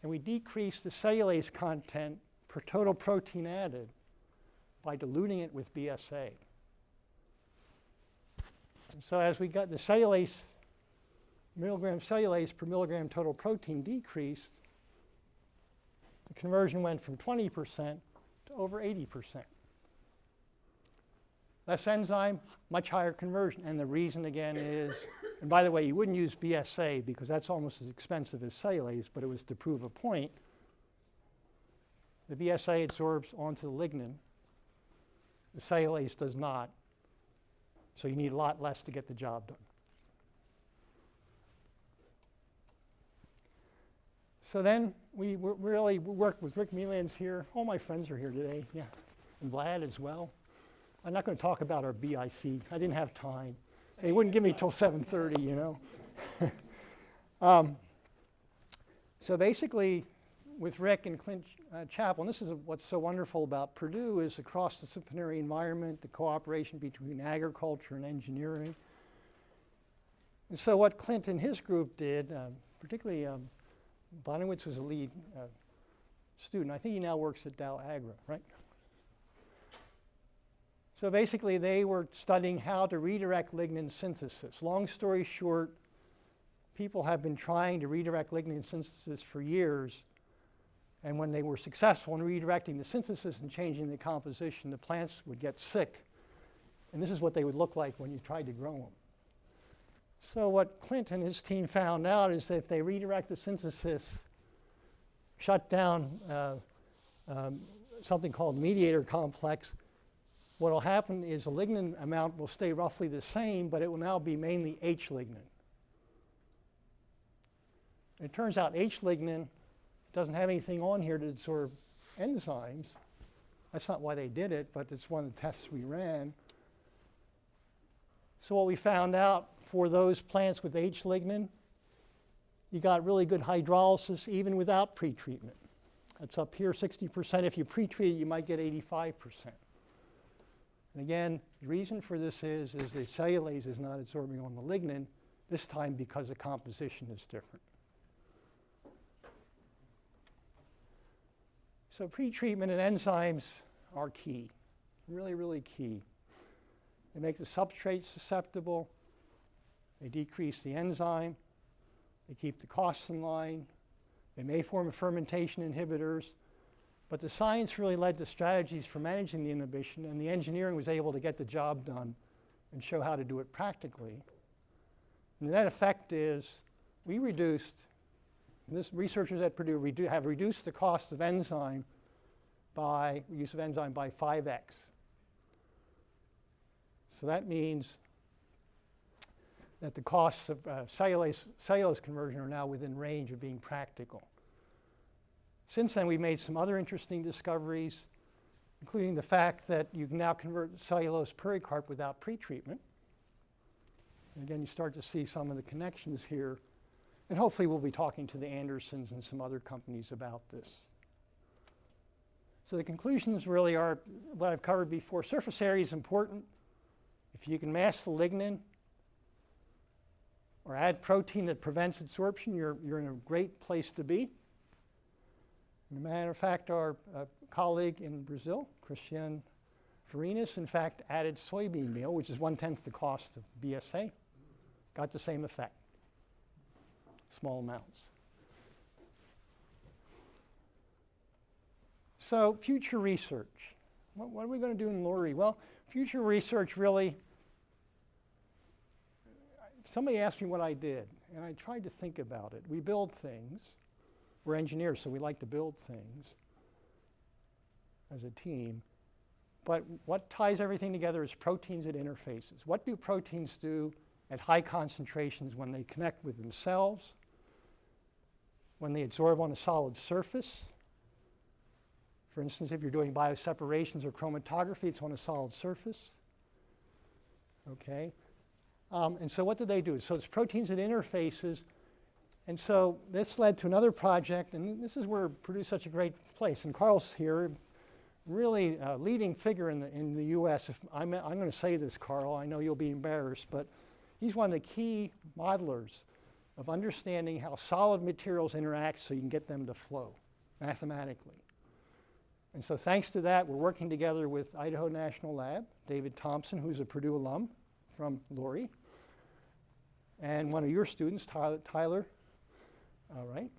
and we decreased the cellulase content per total protein added by diluting it with BSA. So as we got the cellulase, milligram cellulase per milligram total protein decreased, the conversion went from 20% to over 80%. Less enzyme, much higher conversion. And the reason again is, and by the way, you wouldn't use BSA because that's almost as expensive as cellulase, but it was to prove a point. The BSA absorbs onto the lignin. The cellulase does not. So you need a lot less to get the job done. So then we really worked with Rick Meilan's here. All my friends are here today, yeah, and Vlad as well. I'm not going to talk about our BIC. I didn't have time. They wouldn't give me till 7:30, you know. um, so basically, with Rick and Clint uh, Chapple, and this is what's so wonderful about Purdue is the cross-disciplinary environment, the cooperation between agriculture and engineering. And so what Clint and his group did, uh, particularly um, Bonawitz was a lead uh, student. I think he now works at Dow Agra, right? So basically, they were studying how to redirect lignin synthesis. Long story short, people have been trying to redirect lignin synthesis for years. And when they were successful in redirecting the synthesis and changing the composition, the plants would get sick. And this is what they would look like when you tried to grow them. So what Clint and his team found out is that if they redirect the synthesis, shut down uh, um, something called mediator complex, what will happen is the lignin amount will stay roughly the same, but it will now be mainly H lignin. It turns out H lignin doesn't have anything on here to absorb enzymes. That's not why they did it, but it's one of the tests we ran. So what we found out for those plants with H lignin, you got really good hydrolysis even without pretreatment. That's up here 60%. If you pretreat it, you might get 85%. And again, the reason for this is, is the cellulase is not absorbing on the lignin, this time because the composition is different. So pretreatment and enzymes are key, really, really key. They make the substrate susceptible, they decrease the enzyme, They keep the costs in line. They may form fermentation inhibitors. But the science really led to strategies for managing the inhibition, and the engineering was able to get the job done and show how to do it practically. And the net effect is we reduced, this researchers at Purdue redu- have reduced the cost of enzyme by, use of enzyme by 5x. So that means that the costs of uh, cellulose, cellulose conversion are now within range of being practical. Since then, we've made some other interesting discoveries, including the fact that you can now convert cellulose pericarp without pretreatment. And again, you start to see some of the connections here. And hopefully, we'll be talking to the Andersons and some other companies about this. So the conclusions really are what I've covered before. Surface area is important. If you can mask the lignin or add protein that prevents absorption, you're, you're in a great place to be. As a matter of fact, our uh, colleague in Brazil, Christian Farinas, in fact, added soybean meal, which is one-tenth the cost of BSA. Got the same effect, small amounts. So future research. What, what are we going to do in LORRE? Well, future research really, somebody asked me what I did, and I tried to think about it. We build things. We're engineers, so we like to build things as a team. But what ties everything together is proteins at interfaces. What do proteins do at high concentrations when they connect with themselves, when they absorb on a solid surface? For instance, if you're doing bioseparations or chromatography, it's on a solid surface. Okay? Um, and so what do they do? So it's proteins at interfaces and so this led to another project, and this is where Purdue's such a great place. And Carl's here, really a leading figure in the, in the U.S. If I'm, I'm going to say this, Carl, I know you'll be embarrassed, but he's one of the key modelers of understanding how solid materials interact so you can get them to flow mathematically. And so thanks to that, we're working together with Idaho National Lab, David Thompson, who's a Purdue alum from LORRE, and one of your students, Tyler, Tyler all right?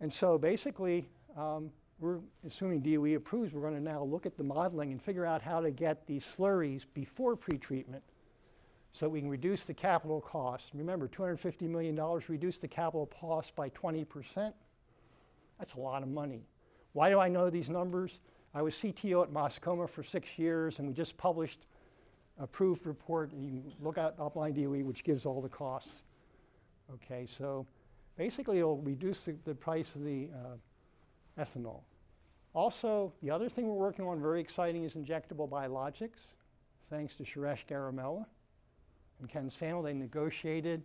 And so basically, um, we're assuming DOE approves, we're going to now look at the modeling and figure out how to get these slurries before pretreatment so we can reduce the capital cost. Remember, $250 million, reduce the capital cost by 20%. That's a lot of money. Why do I know these numbers? I was CTO at Mascoma for six years, and we just published a approved report. And You can look at Upline DOE, which gives all the costs. Okay, so basically it'll reduce the, the price of the uh, ethanol. Also, the other thing we're working on, very exciting, is injectable biologics. Thanks to Suresh Garimella and Ken Sandel, they negotiated,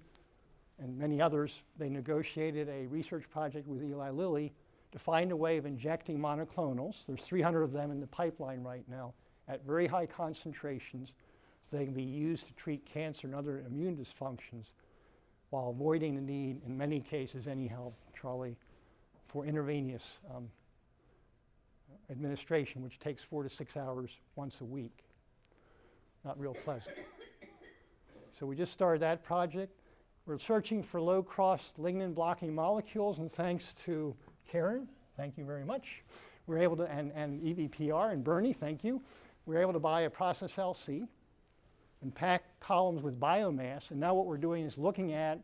and many others, they negotiated a research project with Eli Lilly to find a way of injecting monoclonals. There's 300 of them in the pipeline right now at very high concentrations so they can be used to treat cancer and other immune dysfunctions while avoiding the need, in many cases anyhow, Charlie, for intravenous um, administration, which takes four to six hours once a week. Not real pleasant. So we just started that project. We're searching for low-cost lignin blocking molecules, and thanks to Karen, thank you very much, we are able to, and, and EVPR and Bernie, thank you, we're able to buy a process LC and pack columns with biomass. And now what we're doing is looking at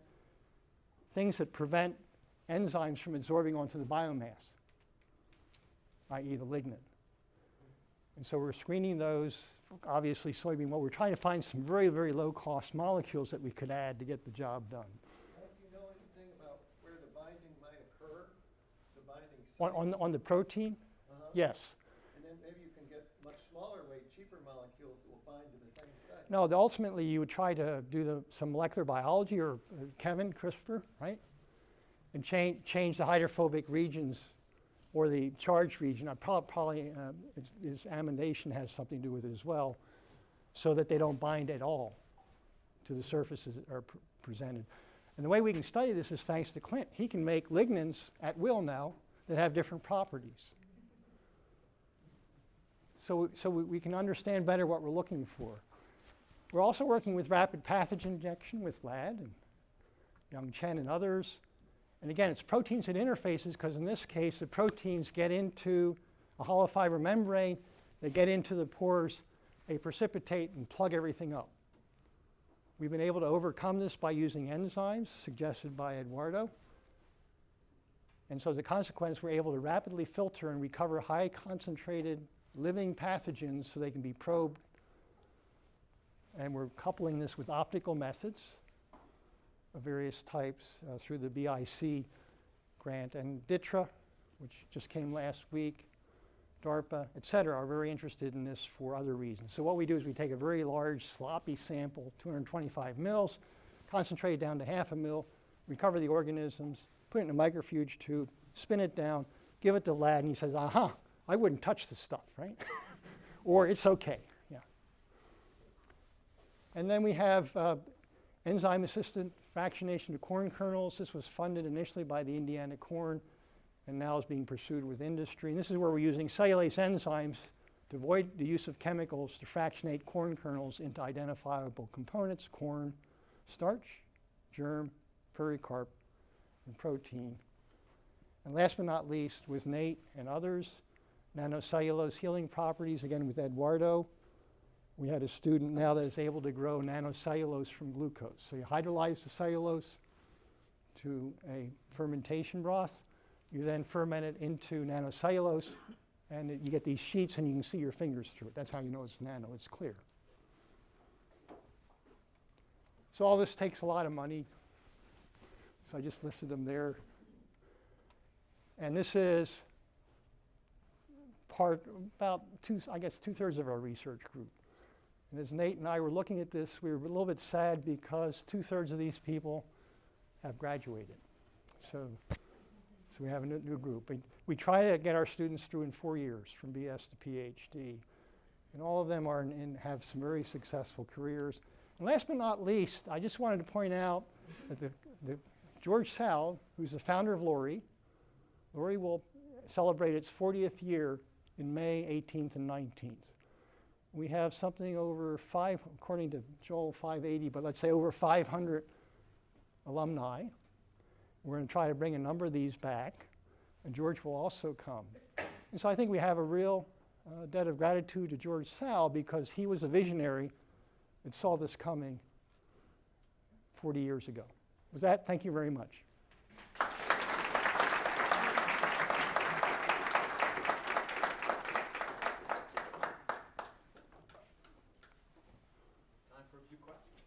things that prevent enzymes from absorbing onto the biomass, i.e. the lignin. And so we're screening those, obviously soybean oil. We're trying to find some very, very low-cost molecules that we could add to get the job done. Do you know anything about where the binding might occur, the binding On, on, the- on the protein, Uh-huh. yes. And then maybe you can get much smaller weight, cheaper molecules that will bind to the same site. No, the, ultimately you would try to do the, some molecular biology or uh, Kevin, CRISPR, right? And change, change the hydrophobic regions or the charged region. Uh, prob- Probably uh, is, is amidation has something to do with it as well, so that they don't bind at all to the surfaces that are pr- presented. And the way we can study this is thanks to Clint. He can make lignins at will now that have different properties. So, so we, we can understand better what we're looking for. We're also working with rapid pathogen injection with LAD and Young Chen and others. And again, it's proteins and interfaces because in this case, the proteins get into a hollow fiber membrane, they get into the pores, they precipitate and plug everything up. We've been able to overcome this by using enzymes suggested by Eduardo. And so as a consequence, we're able to rapidly filter and recover high concentrated living pathogens so they can be probed. And we're coupling this with optical methods of various types uh, through the BIC grant and DITRA, which just came last week, DARPA, et cetera, are very interested in this for other reasons. So what we do is we take a very large sloppy sample, 225 mils, concentrate it down to half a mil, recover the organisms, put it in a microfuge tube, spin it down, give it to Lad, and he says, aha, I wouldn't touch this stuff, right? or it's okay, yeah. And then we have uh, enzyme-assisted fractionation to corn kernels. This was funded initially by the Indiana Corn and now is being pursued with industry. And this is where we're using cellulase enzymes to avoid the use of chemicals to fractionate corn kernels into identifiable components, corn, starch, germ, pericarp, and protein. And last but not least, with Nate and others, nanocellulose healing properties, again with Eduardo. We had a student now that is able to grow nanocellulose from glucose. So you hydrolyze the cellulose to a fermentation broth. You then ferment it into nanocellulose, and it- you get these sheets, and you can see your fingers through it. That's how you know it's nano, it's clear. So all this takes a lot of money. So I just listed them there. And this is part, about two, I guess, two-thirds of our research group. And as Nate and I were looking at this, we were a little bit sad because two-thirds of these people have graduated. So, so we have a new, group. We, we try to get our students through in four years, from BS to PhD. And all of them are in, in, have some very successful careers. And last but not least, I just wanted to point out that the, the George Tsao, who's the founder of LORRE, LORRE will celebrate its 40th year in May 18th and 19th. We have something over five, according to Joel, 580, but let's say over 500 alumni. We're going to try to bring a number of these back, and George will also come. And so I think we have a real uh, debt of gratitude to George Tsao because he was a visionary that saw this coming 40 years ago. With that, thank you very much. Time for a few questions.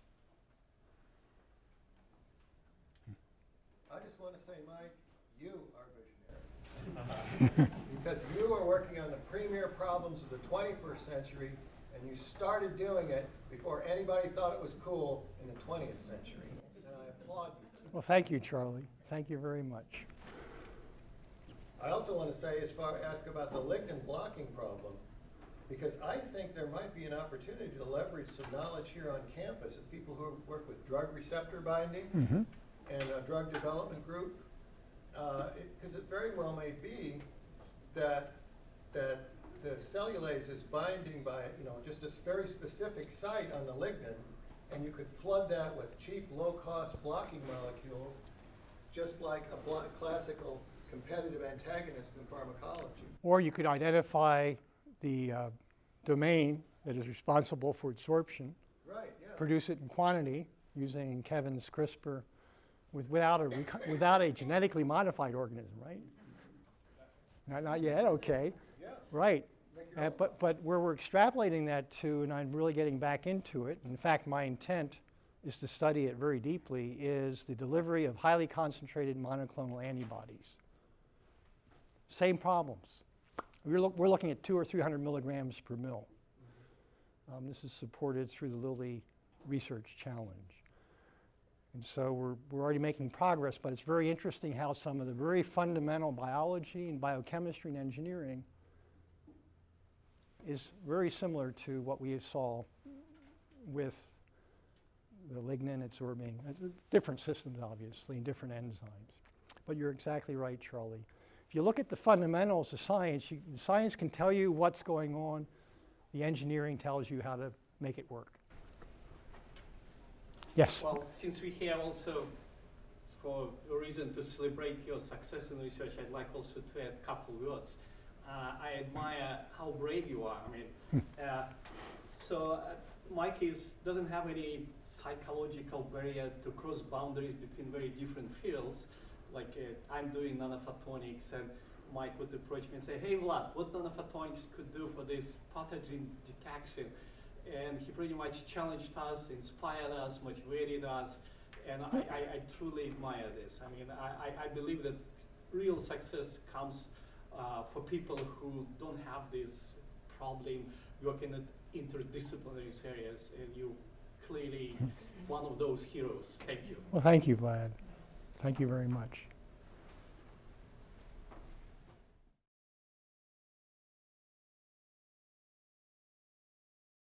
I just want to say, Mike, you are visionary. Because you are working on the premier problems of the 21st century, and you started doing it before anybody thought it was cool in the 20th century. And I applaud you. Well, thank you, Charlie. Thank you very much. I also want to say, as far, ask about the lignin blocking problem, because I think there might be an opportunity to leverage some knowledge here on campus of people who work with drug receptor binding Mm-hmm. and a drug development group. Because it very well may be that, that the cellulase is binding by, you know, just a very specific site on the lignin, and you could flood that with cheap, low-cost blocking molecules, just like a blo- classical competitive antagonist in pharmacology. Or you could identify the uh, domain that is responsible for absorption, Right, yeah. produce it in quantity using Kevin's CRISPR with, without, a, without a genetically modified organism, right? Not, not yet, okay. Yeah. Right. Uh, but, but where we're extrapolating that to, and I'm really getting back into it, in fact, my intent is to study it very deeply, is the delivery of highly concentrated monoclonal antibodies. Same problems. We're, look, we're looking at two or 300 milligrams per mil. Um, this is supported through the Lilly Research Challenge. And so we're, we're already making progress, but it's very interesting how some of the very fundamental biology and biochemistry and engineering is very similar to what we saw with the lignin absorbing, uh, different systems obviously, and different enzymes. But you're exactly right, Charlie. If you look at the fundamentals of science, you, science can tell you what's going on. The engineering tells you how to make it work. Yes. Well, since we have also for a reason to celebrate your success in research, I'd like also to add a couple words. Uh, I admire how brave you are. I mean, uh, so uh, Mike is doesn't have any psychological barrier to cross boundaries between very different fields. Like uh, I'm doing nanophotonics, and Mike would approach me and say, "Hey, Vlad, what nanophotonics could do for this pathogen detection?" And he pretty much challenged us, inspired us, motivated us, and I, I, I truly admire this. I mean, I, I, I believe that real success comes uh, for people who don't have this problem working at interdisciplinary areas, and you clearly one of those heroes. Thank you. Well, thank you, Vlad. Thank you very much.